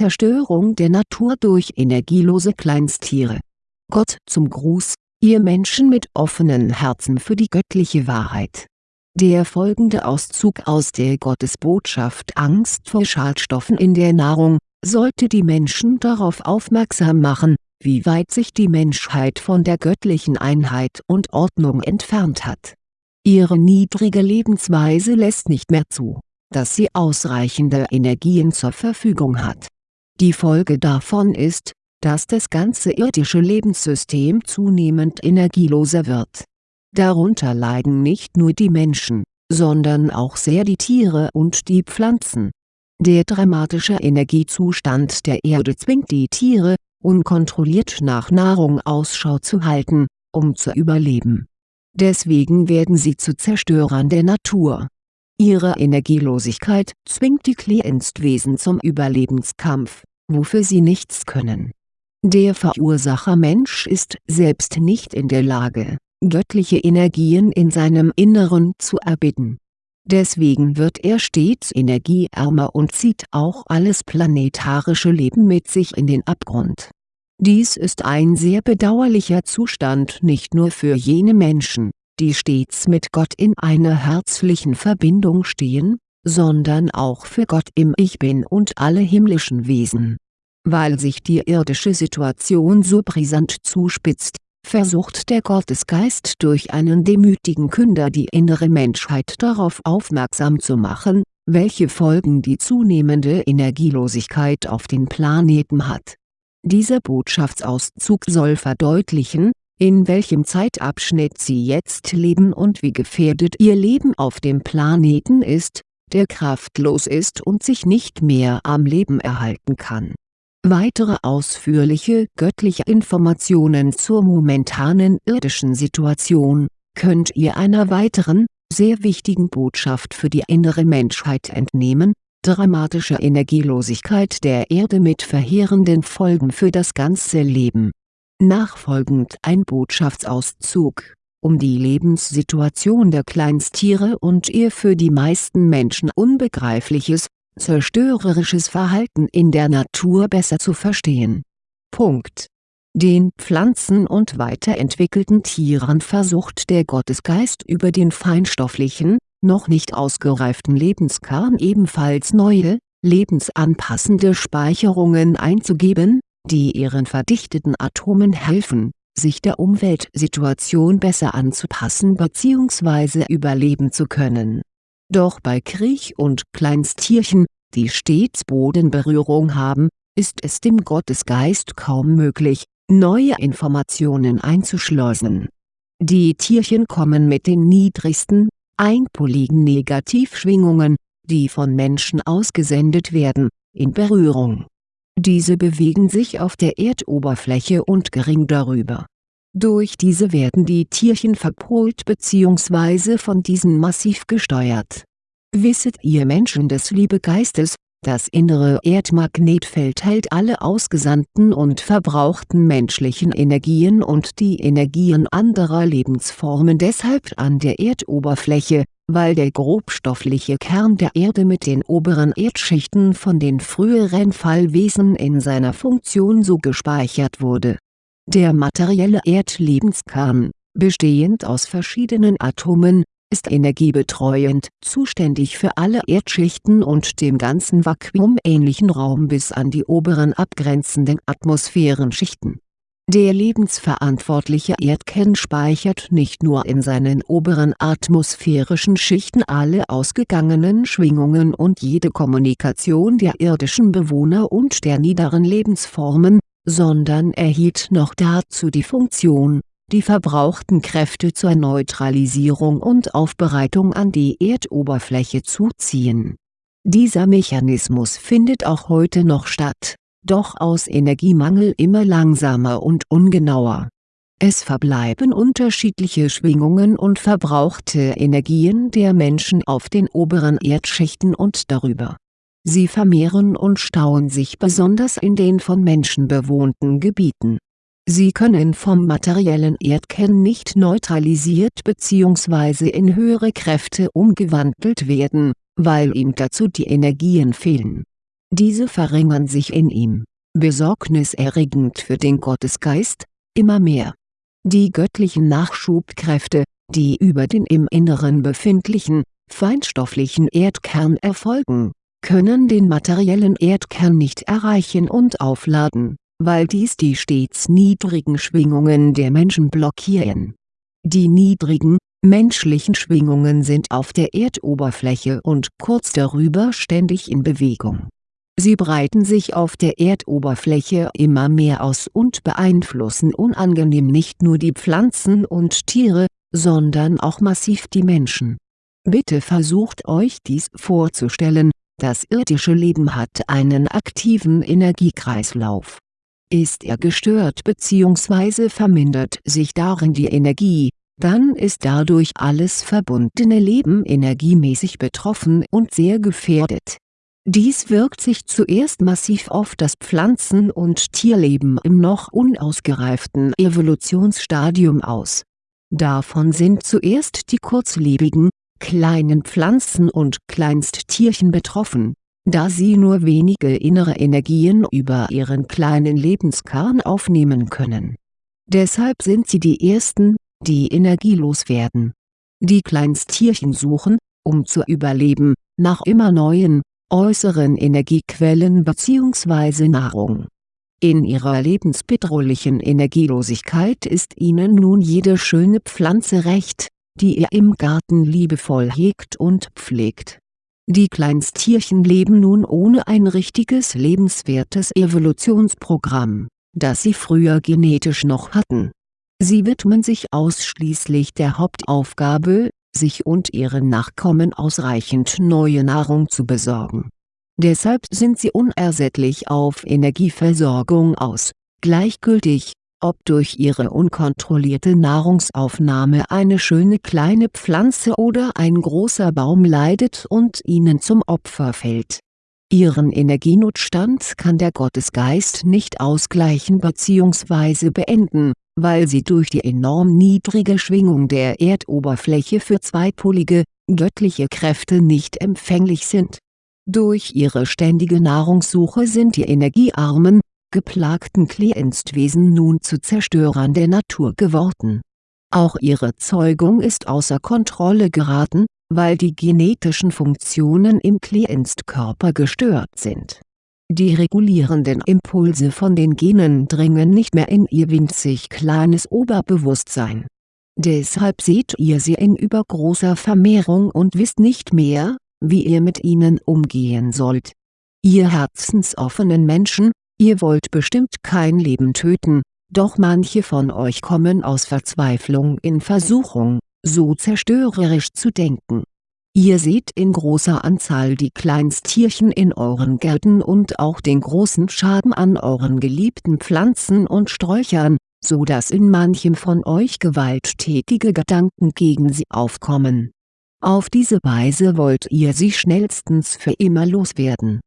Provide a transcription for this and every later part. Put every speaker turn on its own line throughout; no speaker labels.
Zerstörung der Natur durch energielose Kleinsttiere. Gott zum Gruß, ihr Menschen mit offenen Herzen für die göttliche Wahrheit. Der folgende Auszug aus der Gottesbotschaft Angst vor Schadstoffen in der Nahrung, sollte die Menschen darauf aufmerksam machen, wie weit sich die Menschheit von der göttlichen Einheit und Ordnung entfernt hat. Ihre niedrige Lebensweise lässt nicht mehr zu, dass sie ausreichende Energien zur Verfügung hat. Die Folge davon ist, dass das ganze irdische Lebenssystem zunehmend energieloser wird. Darunter leiden nicht nur die Menschen, sondern auch sehr die Tiere und die Pflanzen. Der dramatische Energiezustand der Erde zwingt die Tiere, unkontrolliert nach Nahrung Ausschau zu halten, um zu überleben. Deswegen werden sie zu Zerstörern der Natur. Ihre Energielosigkeit zwingt die Klienstwesen zum Überlebenskampf, wofür sie nichts können. Der Verursacher Mensch ist selbst nicht in der Lage, göttliche Energien in seinem Inneren zu erbitten. Deswegen wird er stets energieärmer und zieht auch alles planetarische Leben mit sich in den Abgrund. Dies ist ein sehr bedauerlicher Zustand nicht nur für jene Menschen, die stets mit Gott in einer herzlichen Verbindung stehen, sondern auch für Gott im Ich Bin und alle himmlischen Wesen. Weil sich die irdische Situation so brisant zuspitzt, versucht der Gottesgeist durch einen demütigen Künder die innere Menschheit darauf aufmerksam zu machen, welche Folgen die zunehmende Energielosigkeit auf den Planeten hat. Dieser Botschaftsauszug soll verdeutlichen, in welchem Zeitabschnitt Sie jetzt leben und wie gefährdet Ihr Leben auf dem Planeten ist, der kraftlos ist und sich nicht mehr am Leben erhalten kann Weitere ausführliche göttliche Informationen zur momentanen irdischen Situation, könnt ihr einer weiteren, sehr wichtigen Botschaft für die innere Menschheit entnehmen, dramatische Energielosigkeit der Erde mit verheerenden Folgen für das ganze Leben. Nachfolgend ein Botschaftsauszug, um die Lebenssituation der Kleinsttiere und ihr für die meisten Menschen unbegreifliches, zerstörerisches Verhalten in der Natur besser zu verstehen. Punkt. Den Pflanzen und weiterentwickelten Tieren versucht der Gottesgeist über den feinstofflichen, noch nicht ausgereiften Lebenskern ebenfalls neue, lebensanpassende Speicherungen einzugeben, die ihren verdichteten Atomen helfen, sich der Umweltsituation besser anzupassen bzw. überleben zu können doch bei Kriech- und Kleinstierchen, die stets Bodenberührung haben, ist es dem Gottesgeist kaum möglich, neue Informationen einzuschleusen. Die Tierchen kommen mit den niedrigsten, einpoligen Negativschwingungen, die von Menschen ausgesendet werden, in Berührung. Diese bewegen sich auf der Erdoberfläche und gering darüber durch diese werden die Tierchen verpolt bzw. von diesen massiv gesteuert. Wisset ihr Menschen des Liebegeistes, das innere Erdmagnetfeld hält alle ausgesandten und verbrauchten menschlichen Energien und die Energien anderer Lebensformen deshalb an der Erdoberfläche, weil der grobstoffliche Kern der Erde mit den oberen Erdschichten von den früheren Fallwesen in seiner Funktion so gespeichert wurde. Der materielle Erdlebenskern, bestehend aus verschiedenen Atomen, ist energiebetreuend zuständig für alle Erdschichten und dem ganzen vakuumähnlichen Raum bis an die oberen abgrenzenden Atmosphärenschichten. Der lebensverantwortliche Erdkern speichert nicht nur in seinen oberen atmosphärischen Schichten alle ausgegangenen Schwingungen und jede Kommunikation der irdischen Bewohner und der niederen Lebensformen, sondern erhielt noch dazu die Funktion, die verbrauchten Kräfte zur Neutralisierung und Aufbereitung an die Erdoberfläche zu ziehen. Dieser Mechanismus findet auch heute noch statt, doch aus Energiemangel immer langsamer und ungenauer. Es verbleiben unterschiedliche Schwingungen und verbrauchte Energien der Menschen auf den oberen Erdschichten und darüber Sie vermehren und stauen sich besonders in den von Menschen bewohnten Gebieten. Sie können vom materiellen Erdkern nicht neutralisiert bzw. in höhere Kräfte umgewandelt werden, weil ihm dazu die Energien fehlen. Diese verringern sich in ihm, besorgniserregend für den Gottesgeist, immer mehr. Die göttlichen Nachschubkräfte, die über den im Inneren befindlichen, feinstofflichen Erdkern erfolgen, können den materiellen Erdkern nicht erreichen und aufladen, weil dies die stets niedrigen Schwingungen der Menschen blockieren. Die niedrigen, menschlichen Schwingungen sind auf der Erdoberfläche und kurz darüber ständig in Bewegung. Sie breiten sich auf der Erdoberfläche immer mehr aus und beeinflussen unangenehm nicht nur die Pflanzen und Tiere, sondern auch massiv die Menschen. Bitte versucht euch dies vorzustellen, das irdische Leben hat einen aktiven Energiekreislauf. Ist er gestört bzw. vermindert sich darin die Energie, dann ist dadurch alles verbundene Leben energiemäßig betroffen und sehr gefährdet. Dies wirkt sich zuerst massiv auf das Pflanzen- und Tierleben im noch unausgereiften Evolutionsstadium aus. Davon sind zuerst die kurzlebigen, kleinen Pflanzen und Kleinsttierchen betroffen, da sie nur wenige innere Energien über ihren kleinen Lebenskern aufnehmen können. Deshalb sind sie die ersten, die energielos werden. Die Kleinsttierchen suchen, um zu überleben, nach immer neuen, äußeren Energiequellen bzw. Nahrung. In ihrer lebensbedrohlichen Energielosigkeit ist ihnen nun jede schöne Pflanze recht, die ihr im Garten liebevoll hegt und pflegt. Die Kleinsttierchen leben nun ohne ein richtiges lebenswertes Evolutionsprogramm, das sie früher genetisch noch hatten. Sie widmen sich ausschließlich der Hauptaufgabe, sich und ihren Nachkommen ausreichend neue Nahrung zu besorgen. Deshalb sind sie unersättlich auf Energieversorgung aus, gleichgültig, ob durch ihre unkontrollierte Nahrungsaufnahme eine schöne kleine Pflanze oder ein großer Baum leidet und ihnen zum Opfer fällt. Ihren Energienotstand kann der Gottesgeist nicht ausgleichen bzw. beenden, weil sie durch die enorm niedrige Schwingung der Erdoberfläche für zweipolige, göttliche Kräfte nicht empfänglich sind. Durch ihre ständige Nahrungssuche sind die energiearmen, geplagten Klienstwesen nun zu Zerstörern der Natur geworden. Auch ihre Zeugung ist außer Kontrolle geraten, weil die genetischen Funktionen im Klienstkörper gestört sind. Die regulierenden Impulse von den Genen dringen nicht mehr in ihr winzig kleines Oberbewusstsein. Deshalb seht ihr sie in übergroßer Vermehrung und wisst nicht mehr, wie ihr mit ihnen umgehen sollt. Ihr herzensoffenen Menschen, Ihr wollt bestimmt kein Leben töten, doch manche von euch kommen aus Verzweiflung in Versuchung, so zerstörerisch zu denken. Ihr seht in großer Anzahl die Kleinsttierchen in euren Gärten und auch den großen Schaden an euren geliebten Pflanzen und Sträuchern, so dass in manchem von euch gewalttätige Gedanken gegen sie aufkommen. Auf diese Weise wollt ihr sie schnellstens für immer loswerden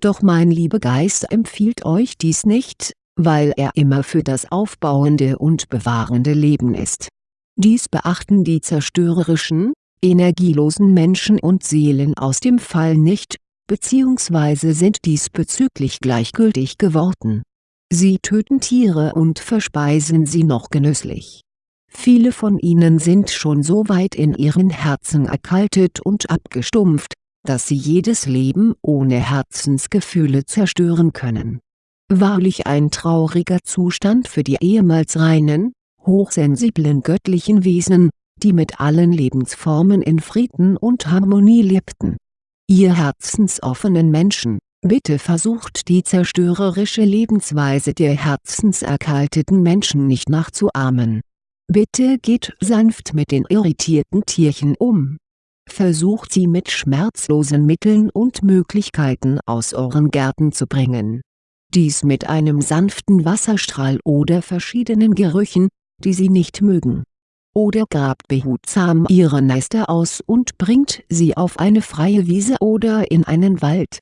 doch mein Liebegeist empfiehlt euch dies nicht, weil er immer für das aufbauende und bewahrende Leben ist. Dies beachten die zerstörerischen, energielosen Menschen und Seelen aus dem Fall nicht, bzw. sind diesbezüglich gleichgültig geworden. Sie töten Tiere und verspeisen sie noch genüsslich. Viele von ihnen sind schon so weit in ihren Herzen erkaltet und abgestumpft, dass sie jedes Leben ohne Herzensgefühle zerstören können. Wahrlich ein trauriger Zustand für die ehemals reinen, hochsensiblen göttlichen Wesen, die mit allen Lebensformen in Frieden und Harmonie lebten. Ihr herzensoffenen Menschen, bitte versucht die zerstörerische Lebensweise der herzenserkalteten Menschen nicht nachzuahmen. Bitte geht sanft mit den irritierten Tierchen um versucht sie mit schmerzlosen Mitteln und Möglichkeiten aus euren Gärten zu bringen. Dies mit einem sanften Wasserstrahl oder verschiedenen Gerüchen, die sie nicht mögen. Oder grabt behutsam ihre Nester aus und bringt sie auf eine freie Wiese oder in einen Wald.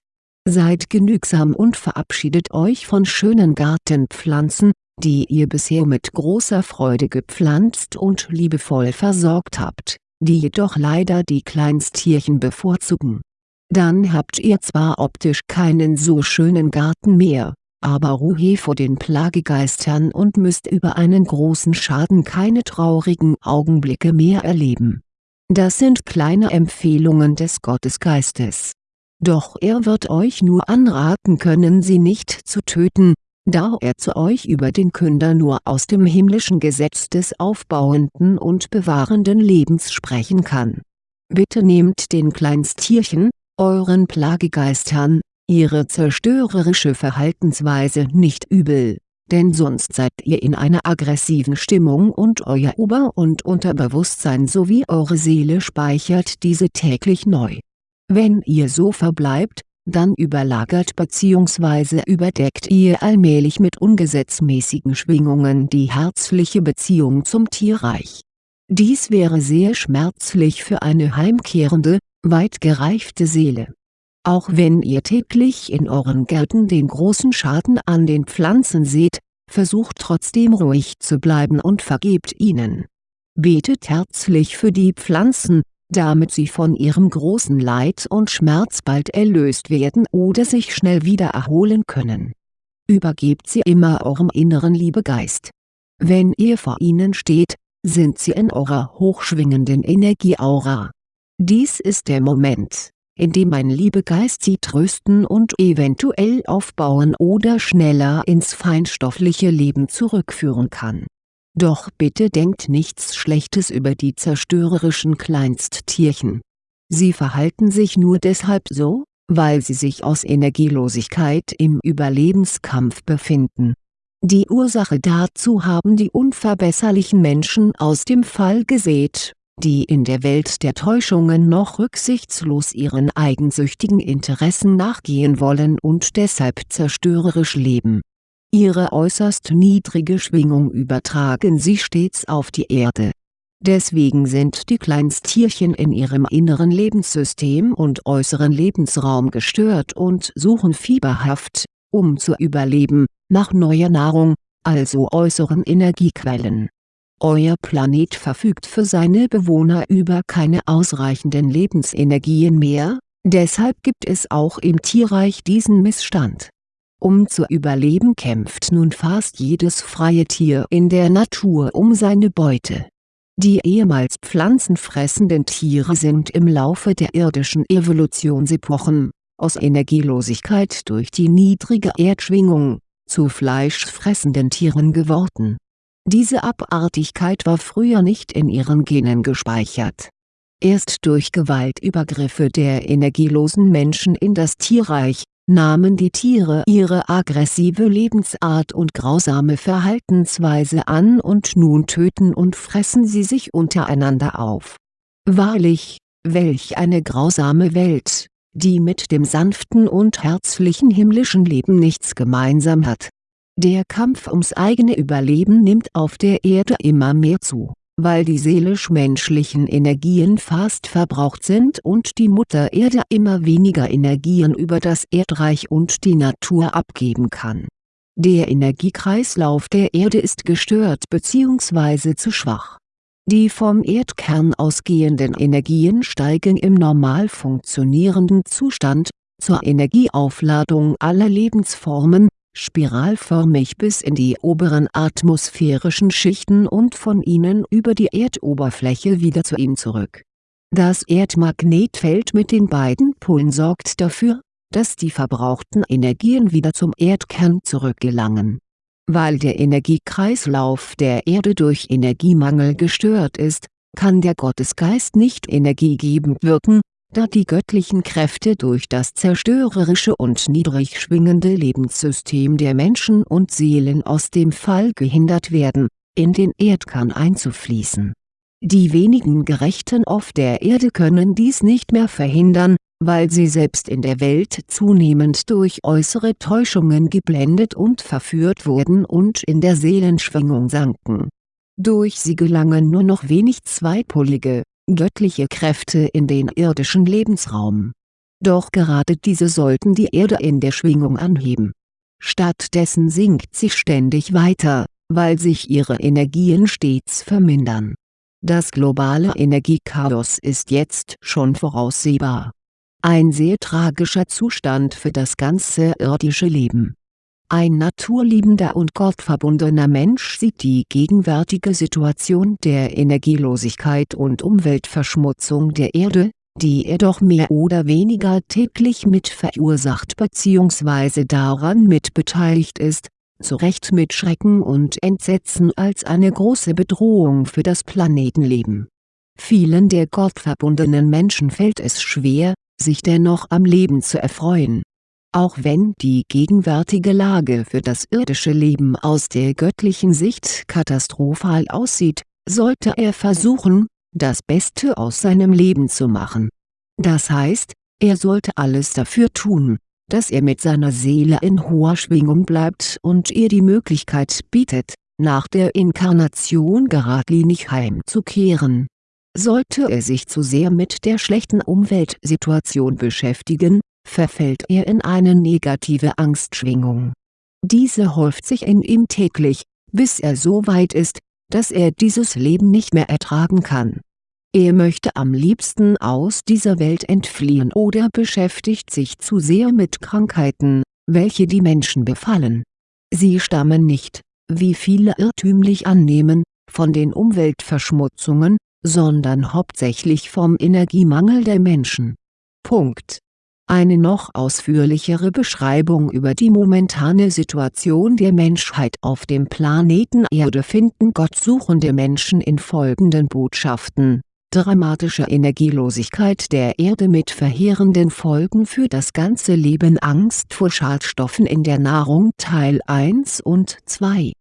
Seid genügsam und verabschiedet euch von schönen Gartenpflanzen, die ihr bisher mit großer Freude gepflanzt und liebevoll versorgt habt die jedoch leider die Kleinsttierchen bevorzugen. Dann habt ihr zwar optisch keinen so schönen Garten mehr, aber Ruhe vor den Plagegeistern und müsst über einen großen Schaden keine traurigen Augenblicke mehr erleben. Das sind kleine Empfehlungen des Gottesgeistes. Doch er wird euch nur anraten können sie nicht zu töten, da er zu euch über den Künder nur aus dem himmlischen Gesetz des aufbauenden und bewahrenden Lebens sprechen kann. Bitte nehmt den Kleinsttierchen, euren Plagegeistern, ihre zerstörerische Verhaltensweise nicht übel, denn sonst seid ihr in einer aggressiven Stimmung und euer Ober- und Unterbewusstsein sowie eure Seele speichert diese täglich neu. Wenn ihr so verbleibt, dann überlagert bzw. überdeckt ihr allmählich mit ungesetzmäßigen Schwingungen die herzliche Beziehung zum Tierreich. Dies wäre sehr schmerzlich für eine heimkehrende, weit gereifte Seele auch wenn ihr täglich in euren Gärten den großen Schaden an den Pflanzen seht, versucht trotzdem ruhig zu bleiben und vergebt ihnen. Betet herzlich für die Pflanzen, damit sie von ihrem großen Leid und Schmerz bald erlöst werden oder sich schnell wieder erholen können. Übergebt sie immer eurem inneren Liebegeist. Wenn ihr vor ihnen steht, sind sie in eurer hochschwingenden Energieaura. Dies ist der Moment, indem ein Liebegeist sie trösten und eventuell aufbauen oder schneller ins feinstoffliche Leben zurückführen kann. Doch bitte denkt nichts Schlechtes über die zerstörerischen Kleinsttierchen. Sie verhalten sich nur deshalb so, weil sie sich aus Energielosigkeit im Überlebenskampf befinden. Die Ursache dazu haben die unverbesserlichen Menschen aus dem Fall gesät die in der Welt der Täuschungen noch rücksichtslos ihren eigensüchtigen Interessen nachgehen wollen und deshalb zerstörerisch leben. Ihre äußerst niedrige Schwingung übertragen sie stets auf die Erde. Deswegen sind die Kleinsttierchen in ihrem inneren Lebenssystem und äußeren Lebensraum gestört und suchen fieberhaft, um zu überleben, nach neuer Nahrung, also äußeren Energiequellen euer Planet verfügt für seine Bewohner über keine ausreichenden Lebensenergien mehr, deshalb gibt es auch im Tierreich diesen Missstand. Um zu überleben kämpft nun fast jedes freie Tier in der Natur um seine Beute. Die ehemals pflanzenfressenden Tiere sind im Laufe der irdischen Evolutionsepochen, aus Energielosigkeit durch die niedrige Erdschwingung, zu fleischfressenden Tieren geworden diese Abartigkeit war früher nicht in ihren Genen gespeichert. Erst durch Gewaltübergriffe der energielosen Menschen in das Tierreich, nahmen die Tiere ihre aggressive Lebensart und grausame Verhaltensweise an und nun töten und fressen sie sich untereinander auf. Wahrlich, welch eine grausame Welt, die mit dem sanften und herzlichen himmlischen Leben nichts gemeinsam hat der Kampf ums eigene Überleben nimmt auf der Erde immer mehr zu, weil die seelisch-menschlichen Energien fast verbraucht sind und die Mutter Erde immer weniger Energien über das Erdreich und die Natur abgeben kann. Der Energiekreislauf der Erde ist gestört bzw. zu schwach. Die vom Erdkern ausgehenden Energien steigen im normal funktionierenden Zustand, zur Energieaufladung aller Lebensformen, spiralförmig bis in die oberen atmosphärischen Schichten und von ihnen über die Erdoberfläche wieder zu ihm zurück. Das Erdmagnetfeld mit den beiden Polen sorgt dafür, dass die verbrauchten Energien wieder zum Erdkern zurückgelangen. Weil der Energiekreislauf der Erde durch Energiemangel gestört ist, kann der Gottesgeist nicht energiegebend wirken, da die göttlichen Kräfte durch das zerstörerische und niedrig schwingende Lebenssystem der Menschen und Seelen aus dem Fall gehindert werden, in den Erdkern einzufließen. Die wenigen Gerechten auf der Erde können dies nicht mehr verhindern, weil sie selbst in der Welt zunehmend durch äußere Täuschungen geblendet und verführt wurden und in der Seelenschwingung sanken. Durch sie gelangen nur noch wenig zweipolige, göttliche Kräfte in den irdischen Lebensraum. Doch gerade diese sollten die Erde in der Schwingung anheben. Stattdessen sinkt sie ständig weiter, weil sich ihre Energien stets vermindern. Das globale Energiechaos ist jetzt schon voraussehbar. Ein sehr tragischer Zustand für das ganze irdische Leben. Ein naturliebender und gottverbundener Mensch sieht die gegenwärtige Situation der Energielosigkeit und Umweltverschmutzung der Erde, die er doch mehr oder weniger täglich mit verursacht bzw. daran mit beteiligt ist, zu Recht mit Schrecken und Entsetzen als eine große Bedrohung für das Planetenleben. Vielen der gottverbundenen Menschen fällt es schwer, sich dennoch am Leben zu erfreuen auch wenn die gegenwärtige Lage für das irdische Leben aus der göttlichen Sicht katastrophal aussieht, sollte er versuchen, das Beste aus seinem Leben zu machen. Das heißt, er sollte alles dafür tun, dass er mit seiner Seele in hoher Schwingung bleibt und ihr die Möglichkeit bietet, nach der Inkarnation geradlinig heimzukehren. Sollte er sich zu sehr mit der schlechten Umweltsituation beschäftigen, verfällt er in eine negative Angstschwingung. Diese häuft sich in ihm täglich, bis er so weit ist, dass er dieses Leben nicht mehr ertragen kann. Er möchte am liebsten aus dieser Welt entfliehen oder beschäftigt sich zu sehr mit Krankheiten, welche die Menschen befallen. Sie stammen nicht, wie viele irrtümlich annehmen, von den Umweltverschmutzungen, sondern hauptsächlich vom Energiemangel der Menschen. Punkt eine noch ausführlichere Beschreibung über die momentane Situation der Menschheit auf dem Planeten Erde finden gottsuchende Menschen in folgenden Botschaften. Dramatische Energielosigkeit der Erde mit verheerenden Folgen für das ganze Leben Angst vor Schadstoffen in der Nahrung Teil 1 und 2